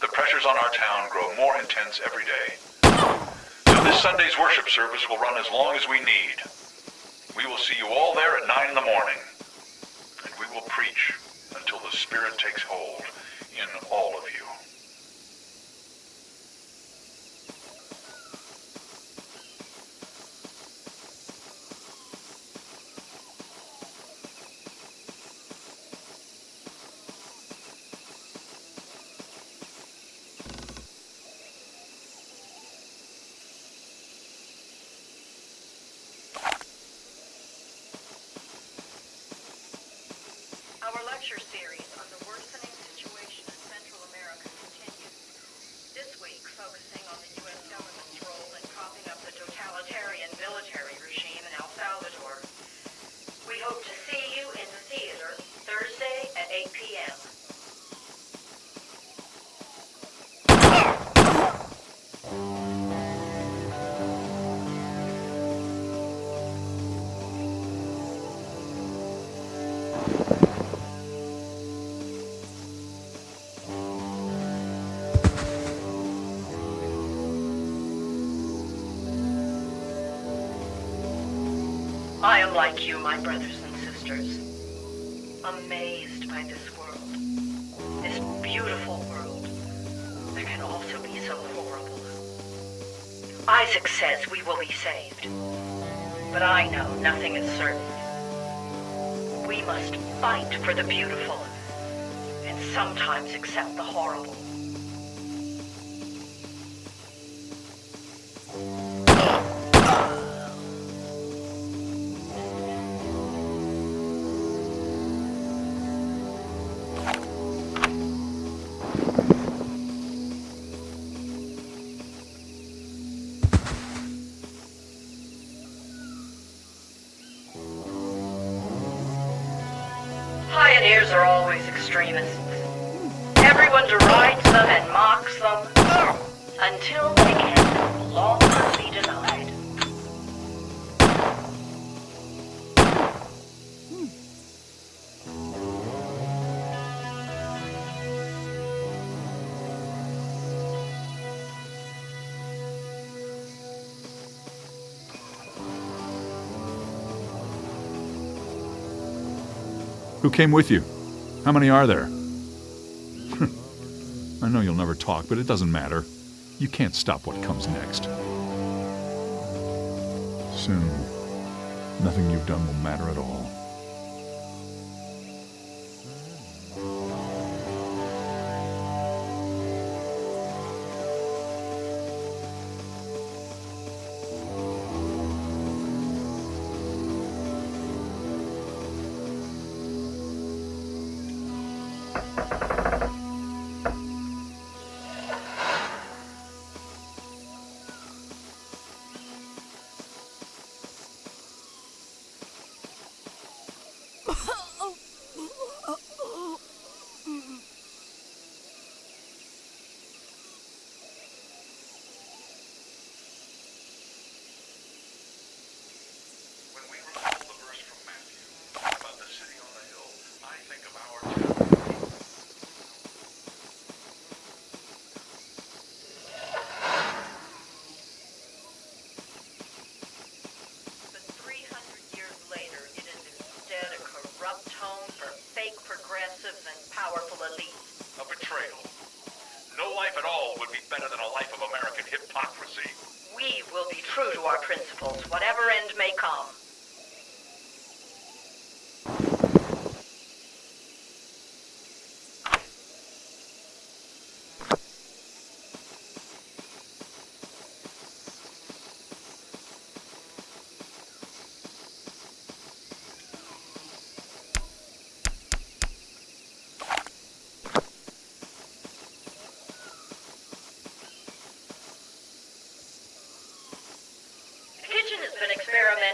The pressures on our town grow more intense every day. So this Sunday's worship service will run as long as we need. We will see you all there at 9 in the morning. And we will preach until the Spirit takes hold in all of you. Our lecture series on the worsening situation in Central America continues. This week, focusing on the U.S. government's role in propping up the totalitarian military regime I am like you, my brothers and sisters, amazed by this world. This beautiful world that can also be so horrible. Isaac says we will be saved, but I know nothing is certain. We must fight for the beautiful and sometimes accept the horrible. extremists. Everyone derides them and mocks them until they can no longer be denied. Who came with you? How many are there? I know you'll never talk, but it doesn't matter. You can't stop what comes next. Soon, nothing you've done will matter at all.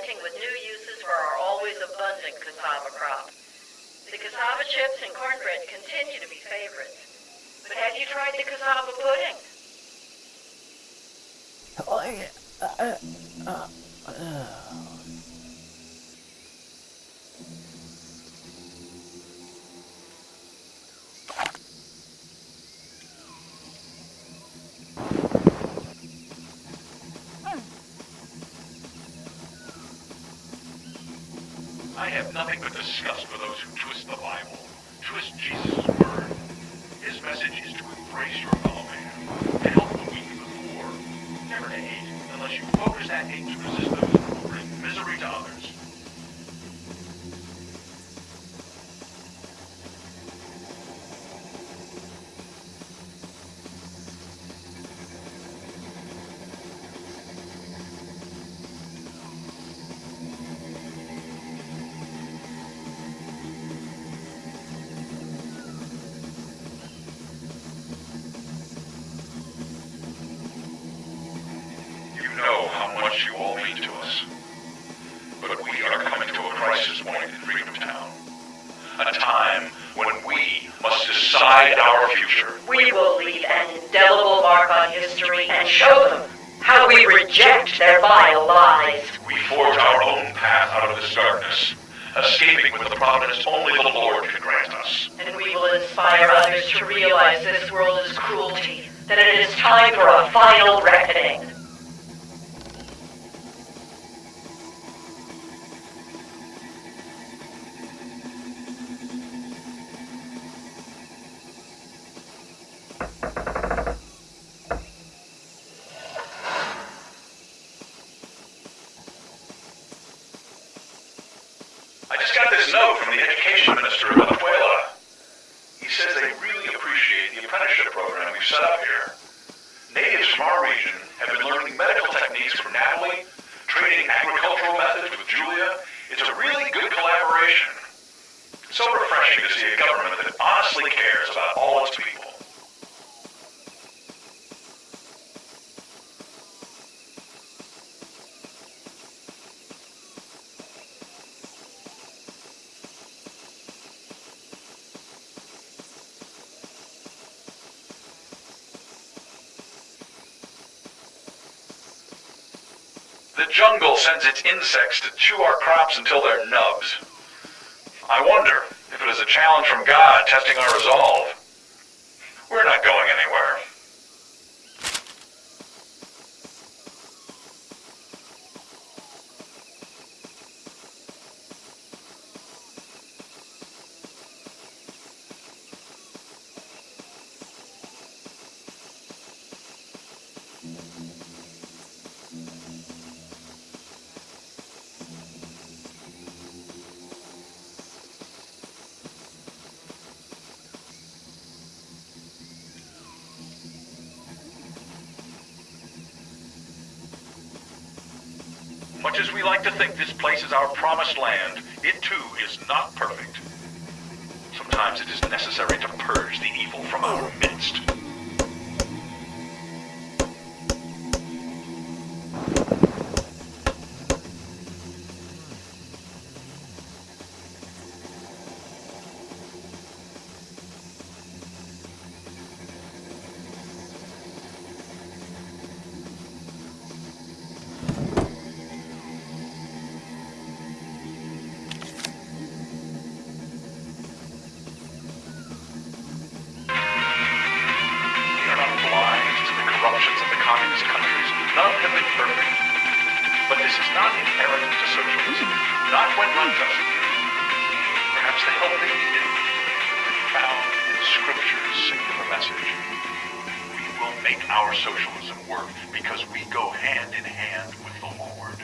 Experimenting with new uses for our always abundant cassava crop. The cassava chips and cornbread continue to be favorites. But have you tried the cassava pudding? disgust for those who twist A time when we must decide our future. We will leave an indelible mark on history and show them how we reject their vile lies. We forge our own path out of this darkness, escaping with the providence only the Lord can grant us. And we will inspire others to realize this world is cruelty, that it is time for a final reckoning. The education minister of Venezuela. He says they really appreciate the apprenticeship program we've set up here. Natives from our region have been learning medical techniques from Natalie, trading agricultural methods with Julia. It's a really good collaboration. It's so refreshing to see a government that honestly cares about all its people. The jungle sends its insects to chew our crops until they're nubs. I wonder if it is a challenge from God testing our resolve. Much as we like to think this place is our promised land, it too is not perfect. Sometimes it is necessary to purge the evil from our midst. Is not inherent to socialism, not when run justly. Perhaps they will be found in Scripture's singular message. We will make our socialism work because we go hand in hand with the Lord.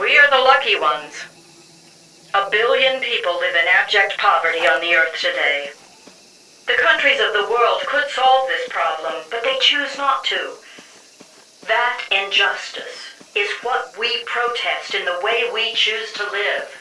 We are the lucky ones. A billion people live in abject poverty on the earth today. The countries of the world could solve this problem, but they choose not to. That injustice is what we protest in the way we choose to live.